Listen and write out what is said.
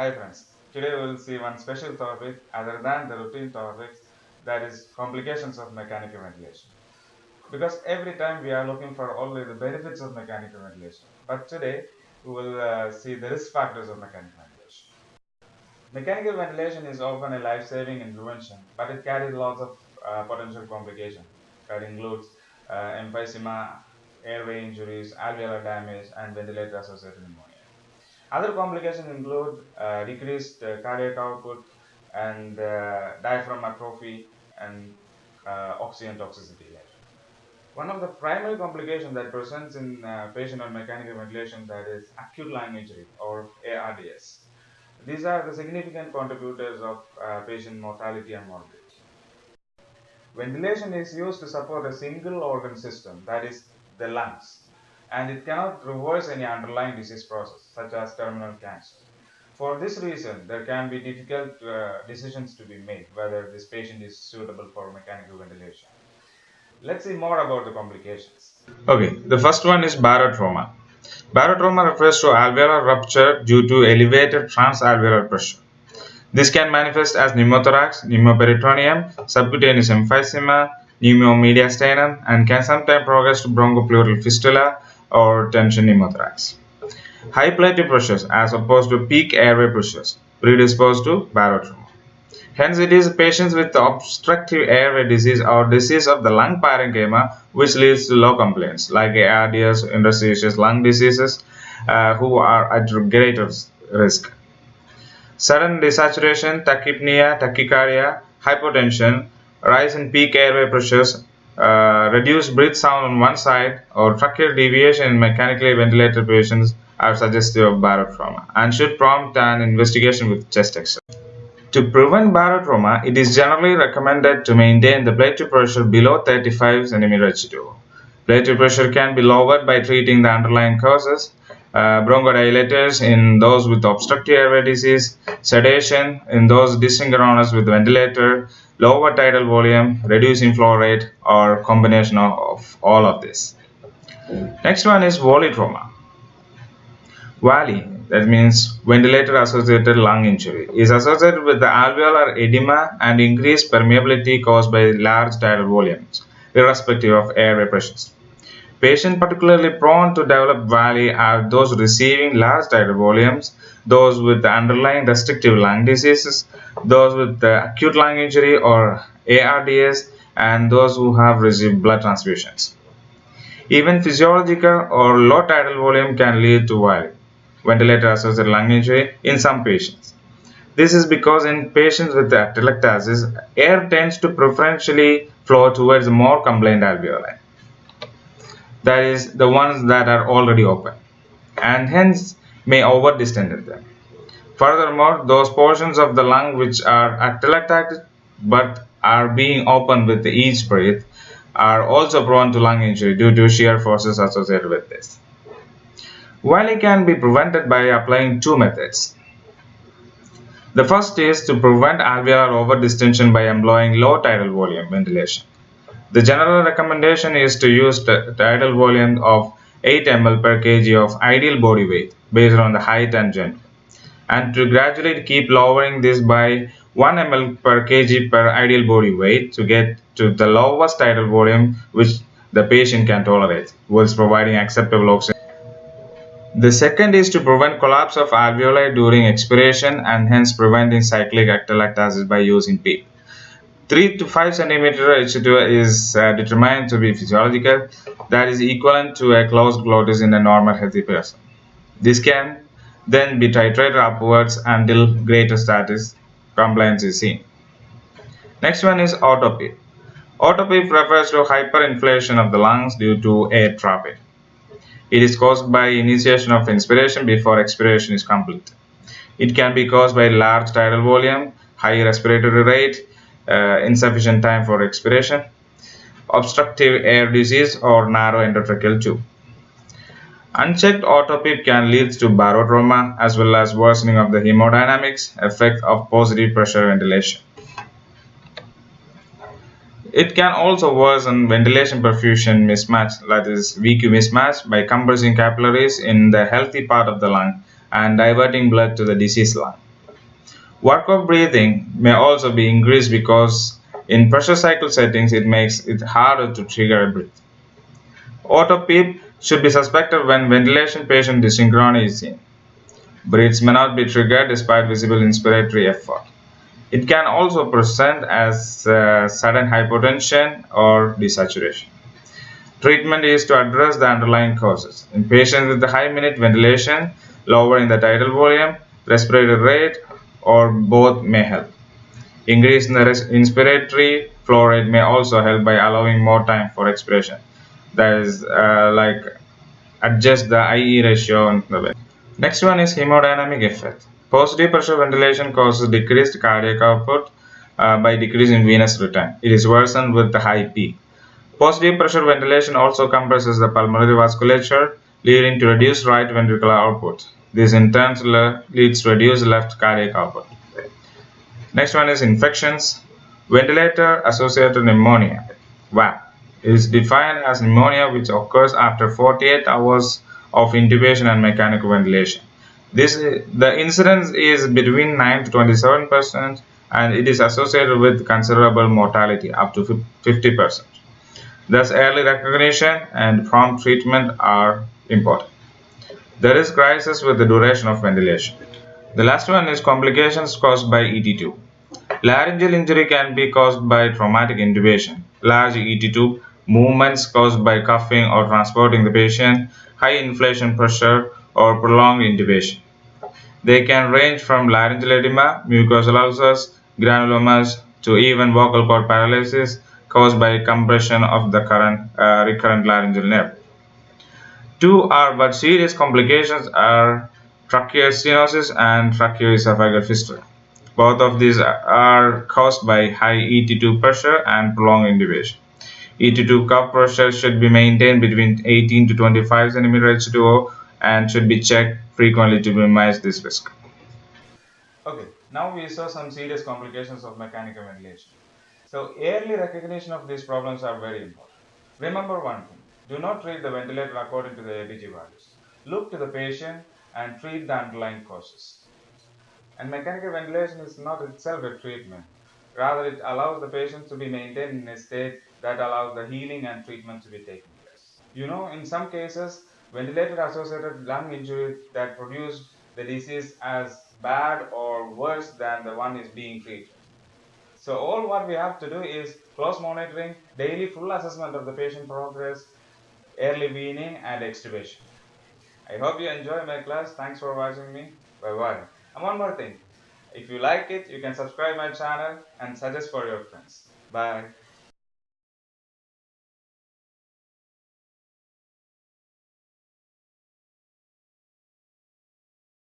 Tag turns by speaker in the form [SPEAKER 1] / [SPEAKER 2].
[SPEAKER 1] Hi friends, today we will see one special topic other than the routine topics that is complications of mechanical ventilation. Because every time we are looking for only the benefits of mechanical ventilation, but today we will uh, see the risk factors of mechanical ventilation. Mechanical ventilation is often a life-saving intervention, but it carries lots of uh, potential complications that includes uh, emphysema, airway injuries, alveolar damage, and ventilator-associated pneumonia. Other complications include uh, decreased uh, cardiac output and uh, diaphragm atrophy and uh, oxygen toxicity. One of the primary complications that presents in patient on mechanical ventilation that is acute lung injury or ARDS. These are the significant contributors of patient mortality and morbidity. Ventilation is used to support a single organ system that is the lungs and it cannot reverse any underlying disease process such as terminal cancer. For this reason, there can be difficult uh, decisions to be made whether this patient is suitable for mechanical ventilation. Let's see more about the complications.
[SPEAKER 2] Okay, the first one is barotrauma. Barotrauma refers to alveolar rupture due to elevated transalveolar pressure. This can manifest as pneumothorax, pneumoperitoneum, subcutaneous emphysema, pneumomediastinum, and can sometimes progress to bronchopleural fistula or tension pneumothorax. High plateau pressures as opposed to peak airway pressures predispose to barotrauma. Hence, it is patients with obstructive airway disease or disease of the lung parenchyma which leads to low compliance like ARDS, interstitial lung diseases uh, who are at greater risk. Sudden desaturation, tachypnea, tachycardia, hypotension, rise in peak airway pressures, uh, reduced breath sound on one side, or tracheal deviation in mechanically ventilated patients are suggestive of barotrauma and should prompt an investigation with chest x-ray. To prevent barotrauma, it is generally recommended to maintain the plateau pressure below 35 cm Hg2. Plateau pressure can be lowered by treating the underlying causes, uh, bronchodilators in those with obstructive airway disease, sedation in those dysynchronous with ventilator, lower tidal volume, reducing flow rate, or combination of, of all of this. Next one is volutrauma. VALI, that means ventilator associated lung injury, is associated with the alveolar edema and increased permeability caused by large tidal volumes, irrespective of airway pressures. Patients particularly prone to develop VALI are those receiving large tidal volumes, those with underlying restrictive lung diseases, those with acute lung injury or ARDS, and those who have received blood transfusions. Even physiological or low tidal volume can lead to VALI ventilator associated lung injury in some patients. This is because in patients with atelectasis, air tends to preferentially flow towards more compliant alveoli, that is, the ones that are already open, and hence may overdistend them. Furthermore, those portions of the lung which are atelectated but are being opened with each breath are also prone to lung injury due to shear forces associated with this. While it can be prevented by applying two methods. The first is to prevent alveolar overdistension by employing low tidal volume ventilation. The general recommendation is to use the tidal volume of 8 ml per kg of ideal body weight based on the height and gender, and to gradually keep lowering this by 1 ml per kg per ideal body weight to get to the lowest tidal volume which the patient can tolerate, whilst providing acceptable oxygen. The second is to prevent collapse of alveoli during expiration and hence preventing cyclic atelectasis by using PEEP. 3 to 5 cm H2 is uh, determined to be physiological, that is equivalent to a closed glottis in a normal healthy person. This can then be titrated upwards until greater static compliance is seen. Next one is autoPEEP. AutoPEEP refers to hyperinflation of the lungs due to air trapping. It is caused by initiation of inspiration before expiration is complete. It can be caused by large tidal volume, high respiratory rate, Uh, insufficient time for expiration, obstructive air disease, or narrow endotracheal tube. Unchecked autoPEEP can lead to barotrauma as well as worsening of the hemodynamics effect of positive pressure ventilation. It can also worsen ventilation perfusion mismatch, that is VQ mismatch, by compressing capillaries in the healthy part of the lung and diverting blood to the diseased lung. Work of breathing may also be increased because in pressure cycle settings it makes it harder to trigger a breath. Auto PEEP should be suspected when ventilation patient dysynchrony is seen. Breaths may not be triggered despite visible inspiratory effort. It can also present as uh, sudden hypotension or desaturation. Treatment is to address the underlying causes. In patients with high minute ventilation, lowering the tidal volume, respiratory rate, or both may help. Increase in the inspiratory flow rate may also help by allowing more time for expiration. That is uh, like adjust the IE ratio in the way. Next one is hemodynamic effect. Positive pressure ventilation causes decreased cardiac output uh, by decreasing venous return. It is worsened with the high P. Positive pressure ventilation also compresses the pulmonary vasculature, leading to reduced right ventricular output. This in turn leads to reduced left cardiac output. Next one is infections. Ventilator associated pneumonia, VAP, is defined as pneumonia which occurs after 48 hours of intubation and mechanical ventilation. This the incidence is between 9 to 27 percent, and it is associated with considerable mortality up to 50 percent. Thus, early recognition and prompt treatment are important. There is crisis with the duration of ventilation. The last one is complications caused by ET tube. Laryngeal injury can be caused by traumatic intubation, large ET tube, movements caused by coughing or transporting the patient, high inflation pressure, or prolonged intubation. They can range from laryngeal edema, mucosal ulcers, granulomas, to even vocal cord paralysis caused by compression of the current, uh, recurrent laryngeal nerve. Two are but serious complications are tracheostenosis and tracheoesophageal fistula. Both of these are caused by high ET tube pressure and prolonged intubation. ET tube cuff pressure should be maintained between 18 to 25 cm H2O and should be checked frequently to minimize this risk.
[SPEAKER 1] Okay, now we saw some serious complications of mechanical ventilation. So early recognition of these problems are very important. Remember one thing, do not treat the ventilator according to the ABG values. Look to the patient and treat the underlying causes. And mechanical ventilation is not itself a treatment. Rather, it allows the patient to be maintained in a state that allows the healing and treatment to be taken place. You know, in some cases, ventilator associated lung injury that produce the disease as bad or worse than the one is being treated. So all what we have to do is close monitoring, daily full assessment of the patient progress, early weaning and extubation. I hope you enjoy my class. Thanks for watching me. Bye bye. And one more thing. If you like it, you can subscribe my channel and suggest for your friends. Bye.